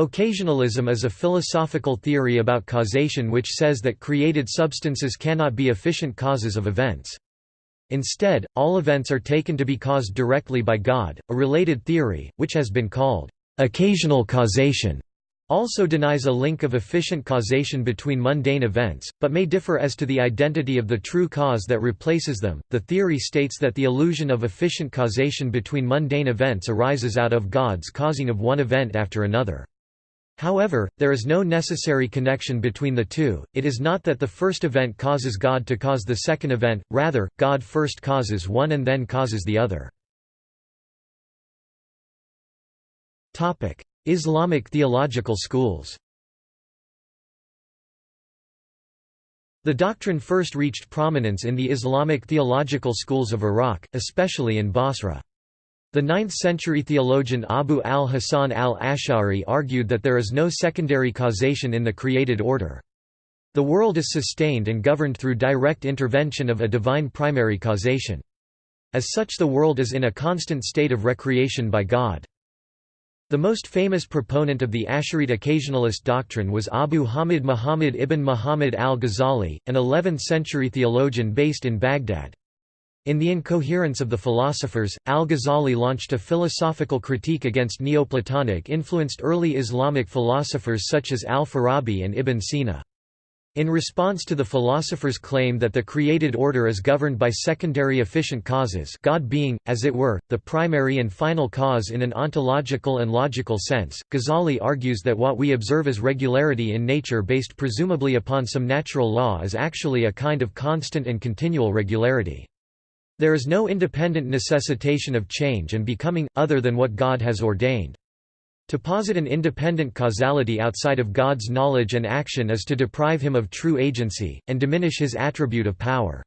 Occasionalism is a philosophical theory about causation which says that created substances cannot be efficient causes of events. Instead, all events are taken to be caused directly by God. A related theory, which has been called occasional causation, also denies a link of efficient causation between mundane events, but may differ as to the identity of the true cause that replaces them. The theory states that the illusion of efficient causation between mundane events arises out of God's causing of one event after another. However, there is no necessary connection between the two, it is not that the first event causes God to cause the second event, rather, God first causes one and then causes the other. Islamic theological schools The doctrine first reached prominence in the Islamic theological schools of Iraq, especially in Basra. The 9th-century theologian Abu al-Hasan al-Ash'ari argued that there is no secondary causation in the created order. The world is sustained and governed through direct intervention of a divine primary causation. As such the world is in a constant state of recreation by God. The most famous proponent of the Asharite occasionalist doctrine was Abu Hamid Muhammad ibn Muhammad al-Ghazali, an 11th-century theologian based in Baghdad. In The Incoherence of the Philosophers, al-Ghazali launched a philosophical critique against Neoplatonic-influenced early Islamic philosophers such as al-Farabi and Ibn Sina. In response to the philosopher's claim that the created order is governed by secondary efficient causes God being, as it were, the primary and final cause in an ontological and logical sense, Ghazali argues that what we observe as regularity in nature based presumably upon some natural law is actually a kind of constant and continual regularity. There is no independent necessitation of change and becoming, other than what God has ordained. To posit an independent causality outside of God's knowledge and action is to deprive him of true agency, and diminish his attribute of power.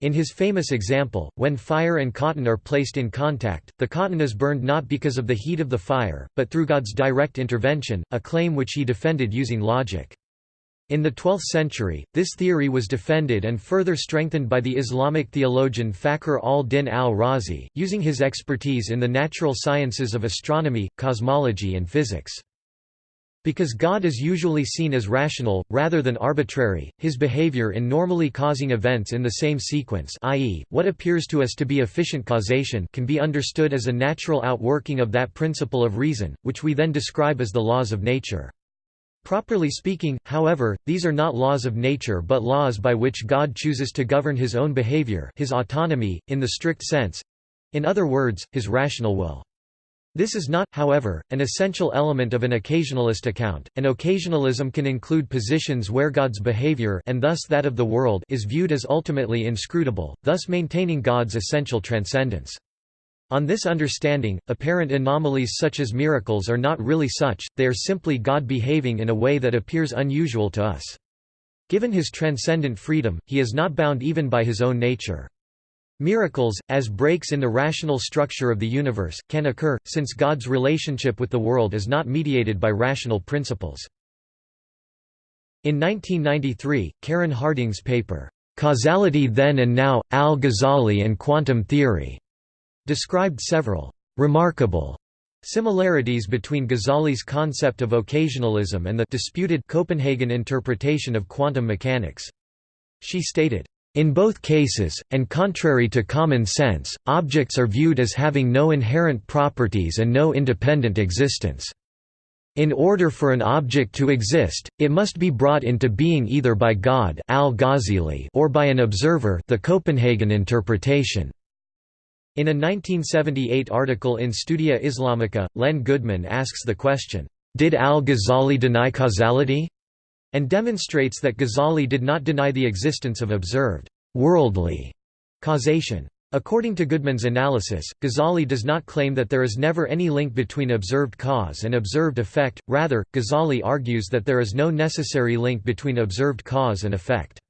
In his famous example, when fire and cotton are placed in contact, the cotton is burned not because of the heat of the fire, but through God's direct intervention, a claim which he defended using logic. In the 12th century, this theory was defended and further strengthened by the Islamic theologian Fakhr al-Din al-Razi, using his expertise in the natural sciences of astronomy, cosmology and physics. Because God is usually seen as rational, rather than arbitrary, his behavior in normally causing events in the same sequence i.e., what appears to us to be efficient causation can be understood as a natural outworking of that principle of reason, which we then describe as the laws of nature. Properly speaking, however, these are not laws of nature but laws by which God chooses to govern his own behavior his autonomy, in the strict sense—in other words, his rational will. This is not, however, an essential element of an occasionalist account, and occasionalism can include positions where God's behavior and thus that of the world is viewed as ultimately inscrutable, thus maintaining God's essential transcendence. On this understanding, apparent anomalies such as miracles are not really such, they are simply God behaving in a way that appears unusual to us. Given his transcendent freedom, he is not bound even by his own nature. Miracles, as breaks in the rational structure of the universe, can occur, since God's relationship with the world is not mediated by rational principles. In 1993, Karen Harding's paper, "'Causality Then and Now, Al-Ghazali and Quantum Theory' described several remarkable similarities between Ghazali's concept of occasionalism and the disputed Copenhagen interpretation of quantum mechanics. She stated, in both cases, and contrary to common sense, objects are viewed as having no inherent properties and no independent existence. In order for an object to exist, it must be brought into being either by God or by an observer the Copenhagen interpretation. In a 1978 article in Studia Islamica, Len Goodman asks the question, "'Did al-Ghazali deny causality?' and demonstrates that Ghazali did not deny the existence of observed, worldly causation. According to Goodman's analysis, Ghazali does not claim that there is never any link between observed cause and observed effect, rather, Ghazali argues that there is no necessary link between observed cause and effect.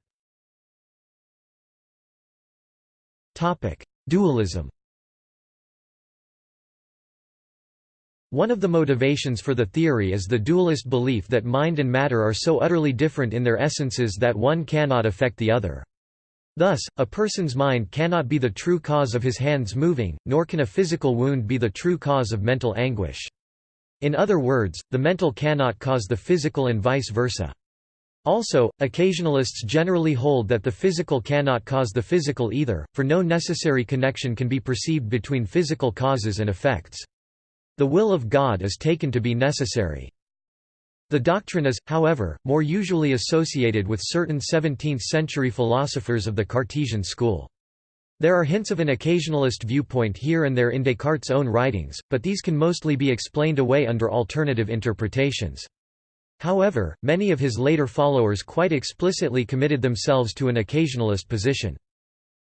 Dualism One of the motivations for the theory is the dualist belief that mind and matter are so utterly different in their essences that one cannot affect the other. Thus, a person's mind cannot be the true cause of his hands moving, nor can a physical wound be the true cause of mental anguish. In other words, the mental cannot cause the physical and vice versa. Also, occasionalists generally hold that the physical cannot cause the physical either, for no necessary connection can be perceived between physical causes and effects. The will of God is taken to be necessary. The doctrine is, however, more usually associated with certain 17th-century philosophers of the Cartesian school. There are hints of an occasionalist viewpoint here and there in Descartes' own writings, but these can mostly be explained away under alternative interpretations. However, many of his later followers quite explicitly committed themselves to an occasionalist position.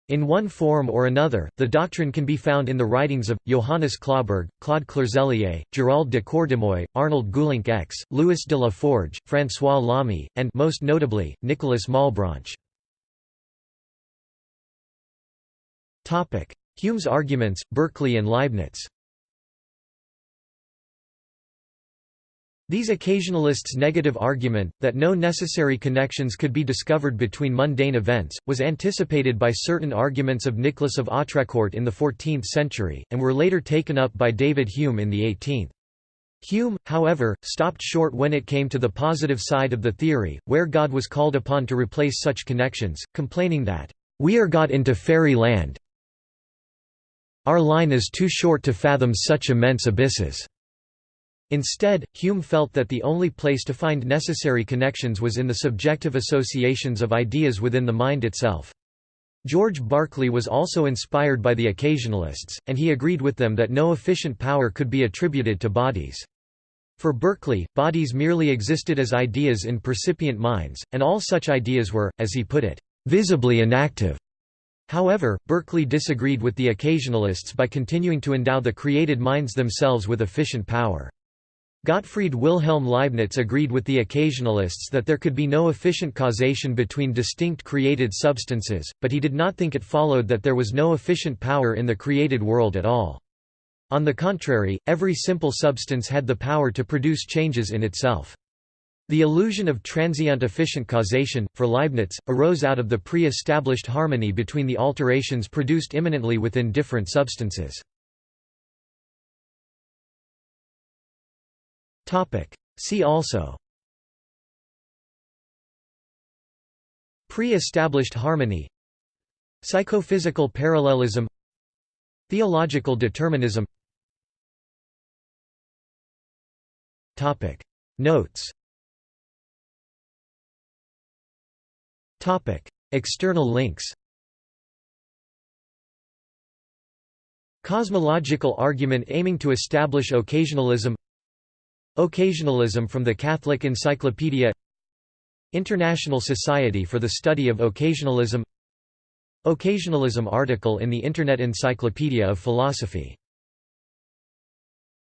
In one form or another, the doctrine can be found in the writings of, Johannes Clauberg, Claude Clerselier, Gérald de Cordemoy, Arnold Geulincx, Louis de la Forge, François Lamy, and most notably, Nicolas Malebranche. Hume's arguments, Berkeley and Leibniz These occasionalists' negative argument, that no necessary connections could be discovered between mundane events, was anticipated by certain arguments of Nicholas of Autrecourt in the 14th century, and were later taken up by David Hume in the 18th. Hume, however, stopped short when it came to the positive side of the theory, where God was called upon to replace such connections, complaining that, "...we are got into fairy land our line is too short to fathom such immense abysses." Instead, Hume felt that the only place to find necessary connections was in the subjective associations of ideas within the mind itself. George Berkeley was also inspired by the occasionalists, and he agreed with them that no efficient power could be attributed to bodies. For Berkeley, bodies merely existed as ideas in percipient minds, and all such ideas were, as he put it, visibly inactive. However, Berkeley disagreed with the occasionalists by continuing to endow the created minds themselves with efficient power. Gottfried Wilhelm Leibniz agreed with the occasionalists that there could be no efficient causation between distinct created substances, but he did not think it followed that there was no efficient power in the created world at all. On the contrary, every simple substance had the power to produce changes in itself. The illusion of transient efficient causation, for Leibniz, arose out of the pre-established harmony between the alterations produced immanently within different substances. See also. Pre-established harmony. Psychophysical parallelism. Theological determinism. Topic. Notes. Topic. External links. Cosmological argument aiming to establish occasionalism Occasionalism from the Catholic Encyclopedia. International Society for the Study of Occasionalism. Occasionalism article in the Internet Encyclopedia of Philosophy